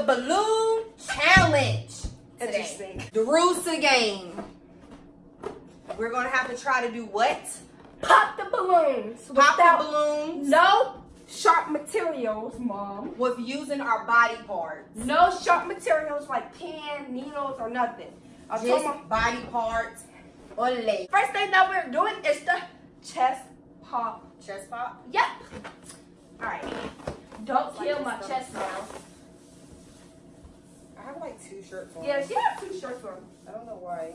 the balloon challenge. Today. Interesting. The rules to the game. We're gonna have to try to do what? Pop the balloons. Pop the balloons. No sharp materials, mom. With using our body parts. No sharp materials like pins, needles, or nothing. I Just my body parts or. First thing that we're doing is the chest pop. Chest pop? Yep. All right. Don't kill like my chest now. I have like two shirts on. Yeah, she has two shirts on. I don't know why.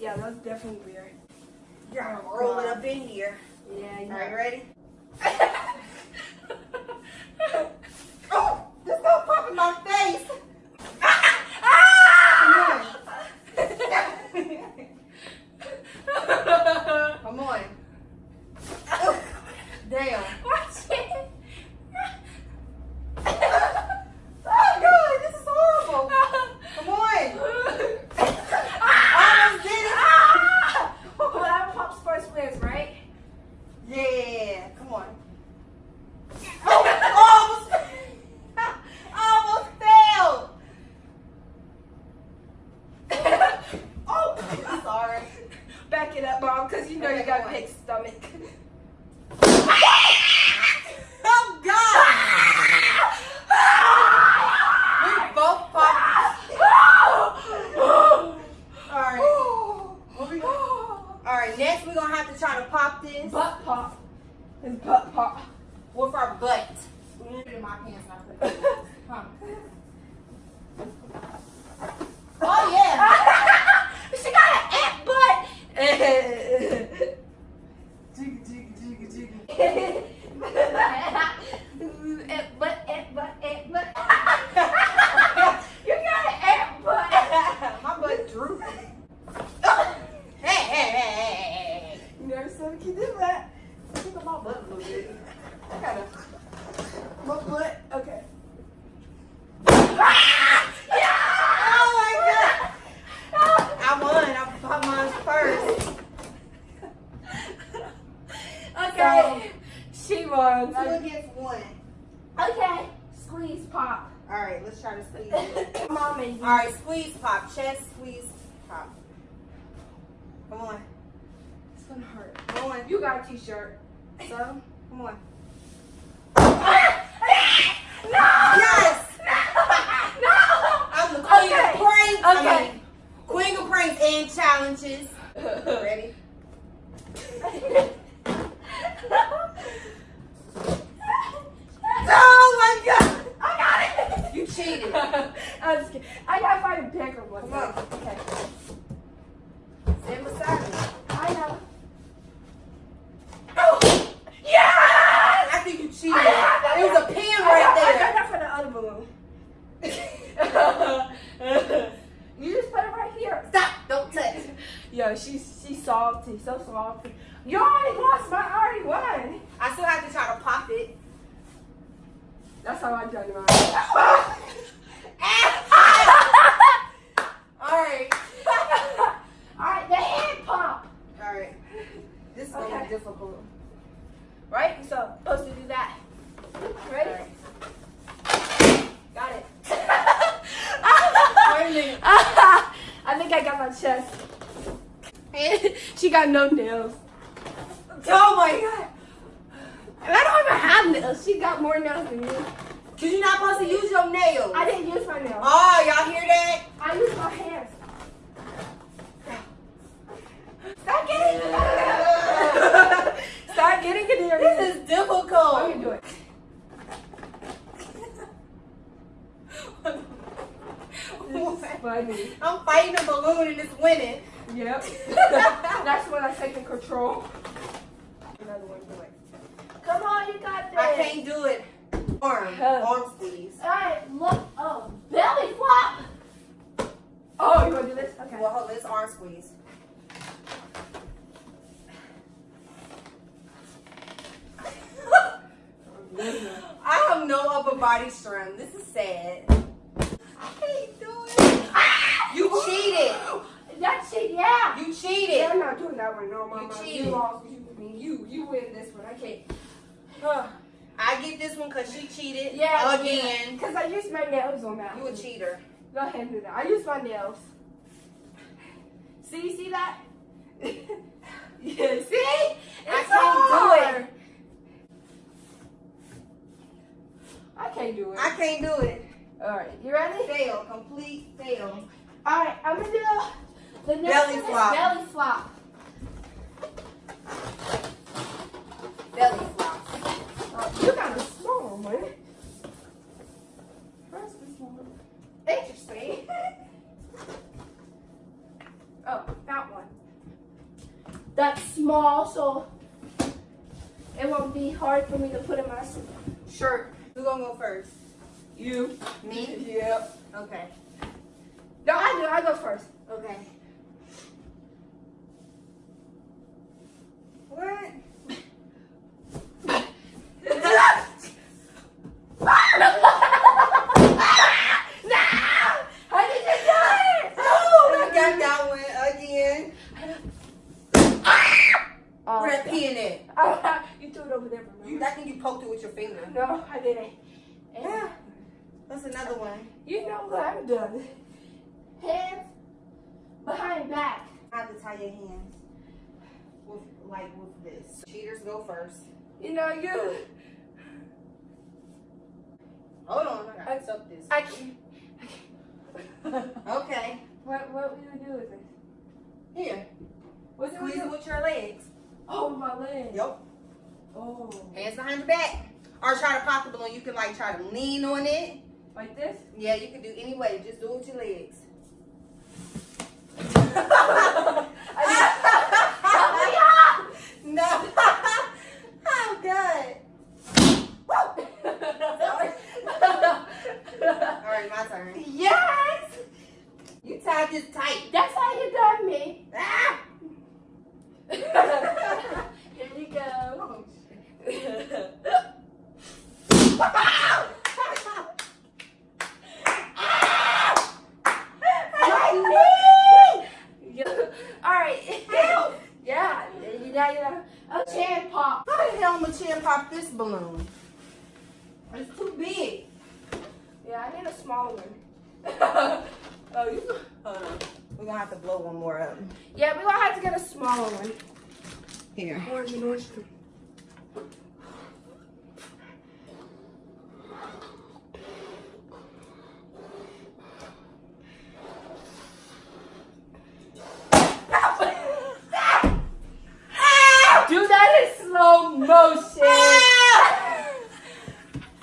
Yeah, that's definitely weird. You're oh, gonna roll it up in here. Yeah, Are you yeah. ready? Oh, this gonna pop in my face. Come on. Oh, damn. Watch it. Oh god, this is horrible. Come on. Almost did it. Whoever right? Yeah, come on. Oh, almost, almost failed. Oh, I'm sorry. Back it up, mom, because you know you Okay, got a come on. big stomach. Oh God! We both popped. All right. What we- All right. Next, we're gonna have to try to pop this Butt pop. It's butt pop. with our butt. Put it in my pants. and I put it in yours. Come. Oh yeah. she got an ant butt. Jiggy, jiggy, jiggy, jiggy. ant butt, ant butt, ant butt. you got an ant butt. My butt droopy. Hey, hey, hey, hey, hey, hey. You never saw a kid do that. Look at my butt a little bit. I gotta. My butt. Okay. Oh my god! I won. I popped mine first. Okay. she won. Two against one. Okay. Squeeze pop. All right, let's try to squeeze it. Mom and you. All right, squeeze pop, chest squeeze pop. Come on, It's gonna hurt. come on. You got a t-shirt. So, come on. No! Yes! No! I'm the queen Okay. of pranks. I Okay. mean, queen of pranks and challenges. Ready? Oh my god! I got it! You cheated. I'm just kidding. I gotta find a bigger one. Come on. Okay. Stand beside me. I know. Oh! Yes! I think you cheated. I got- It was a pin I got, right I got there. that for the other balloon. you just put it right here. Stop! Don't touch. Yo, she's she's salty, so salty. You already lost, but I already won. I still have to try to pop it. That's how I done mine. Alright. Alright, the hand pump. Alright. This is gonna be difficult. Right? So supposed to do that. Ready? Alright. Got it. Wait a minute. I think I got my chest. she got no nails. Oh my god. And I don't even have nails. She got more nails than you. Cause you're not supposed to use your nails. I didn't use my nails. Oh, y'all hear that? I used my hands. Stop getting Start getting it in your This is difficult. Let me do it. This is funny. I'm fighting a balloon and it's winning. Yep. That's when I taking control. Another one, do it. Come on, you got this. I can't do it. Arm. Arm squeeze. Alright, look. Oh, belly flop. Oh, you want to do this? Okay. Well, hold this arm squeeze. I have no upper body strength. This is sad. I can't do it. Ah! You cheated. That's it, yeah. You Yeah, cheated. I'm not doing that one. No, mama. cheated. You lost. You, I you, you win this one. I can't. I get this one because she cheated Yeah. again. Because I used my nails on that. You a cheater. Go ahead and do that. I used my nails. See, see that? Yeah, see? I It's can't do it. I can't do it. I can't do it. All right, you ready? Fail. Complete fail. All right, I'm gonna do the next Belly flop. belly flop. Belly flop. Oh, you got a small one. First this one. Interesting. oh, that one. That's small, so it won't be hard for me to put in my shirt. Who's gonna go first? You. Me? Yep. Okay. No, I do. I go first. Okay. What? How did you do it? I got that one again. Oh, Where that pee in it? oh, you threw it over there for You. I think you poked it with your finger. No, I didn't. Yeah. That's another one. you know what I'm done. Hands behind back. I have to tie your hands. With, like with this. Cheaters go first. You know you. Hold on. I gotta suck this. I can. Okay. What what will you do with this? Here. What do we Squeeze it with your legs. Oh my leg. Yep. Oh, Hands behind your back. Or try to pop the balloon. You can like try to lean on it. like this? Yeah, you can do any way. Just do it with your legs. no. oh, good. Right, my turn. yes. You tied this tight. That's how you done me. Ah! Here you go. All right. yeah. You got your a chin pop. How the hell am I chin pop this balloon? It's too big. Yeah, I need a smaller one. oh, you. Hold on. We're gonna have to blow one more up. Yeah, we're gonna have to get a smaller one. Here. Orange and orange. too. Do that in slow motion.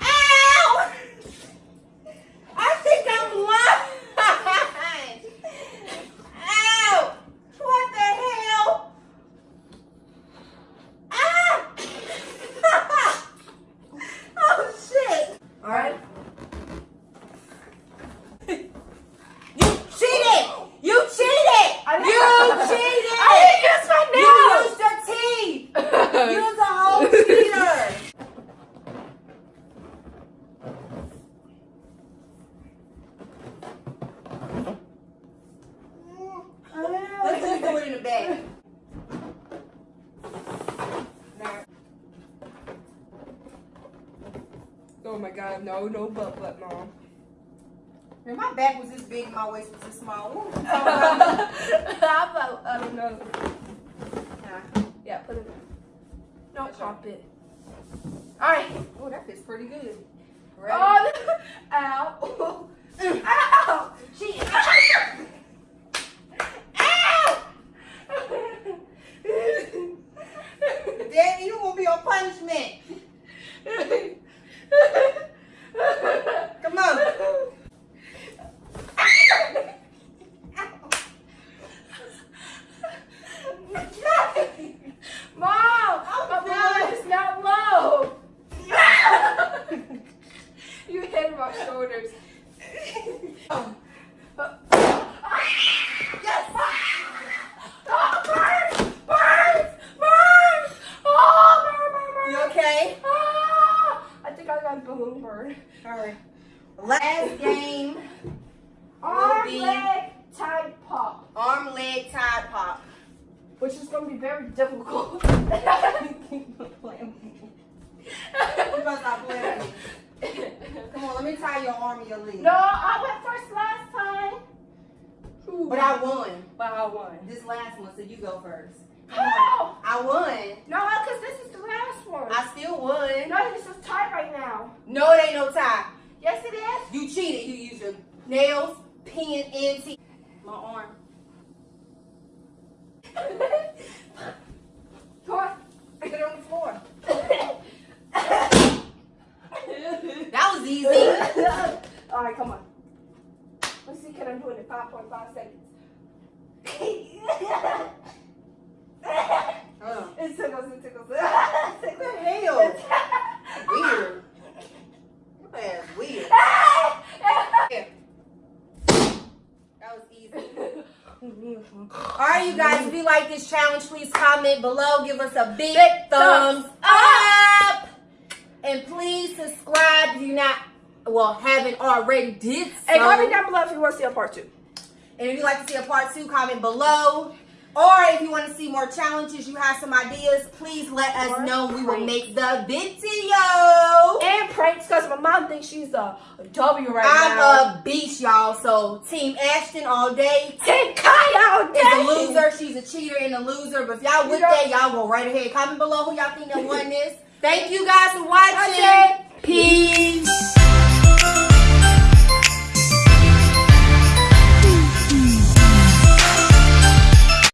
Ow! I think I'm blind. Ow! What the hell? Ah! oh shit! All right. You cheated! You cheated! I didn't- You cheated! I didn't use my You nails. used your teeth! You're the whole cheater! Let's just do it in the back. Now, Oh my god, no, no butt butt, mom. man, my back was this big, my waist was this small. What was you I? I don't know. Nah. Yeah, put it in. Don't pop it. Alright. Oh, that fits pretty good. Ready? Oh, ow. Ow. She. Ow! Daddy, you won't be on punishment. Come on. Mom, my blood is not low. you hit my shoulders. Oh. Yes! Oh, burn! Burn! Burn! Oh, burn, burn, burn! You okay? Ah, I think I got balloon burn. All right. Last game, Arm, be- leg, tie, pop. arm, leg, tie, pop. Which is going to be very difficult. You must stop playing. Come on, let me tie your arm and your leg. no, I went first last time. But I won But I won. this last one, so you go first. How? I won. No, because this is the last one. I still won. no, this is tight right now. No, it ain't no tie. Yes, it is. You cheated. You used your nails, pen, and teeth. My arm. On. It on the floor. That was easy. All right, come on. Can I do it in 5.5 seconds? Uh, it tickles, it tickles. what the hell? Weird. Your ass weird. Yeah. That was easy. All right, you guys, if you like this challenge, please comment below. Give us a big, Big thumbs thumbs up. And please subscribe you not, well, haven't already did so. Hey, comment down below if you want to see a part two. And if you'd like to see a part two, comment below. Or if you want to see more challenges, you have some ideas, please let us Or know. We will make the video. And pranks, because my mom thinks she's a W right now. I'm a beast, y'all. So Team Ashton all day. Team Kaya all day. Is a loser. She's a cheater and a loser. But if y'all with that, y'all go right ahead. Comment below who y'all think that won this. Thank you guys for. Watching. Peace.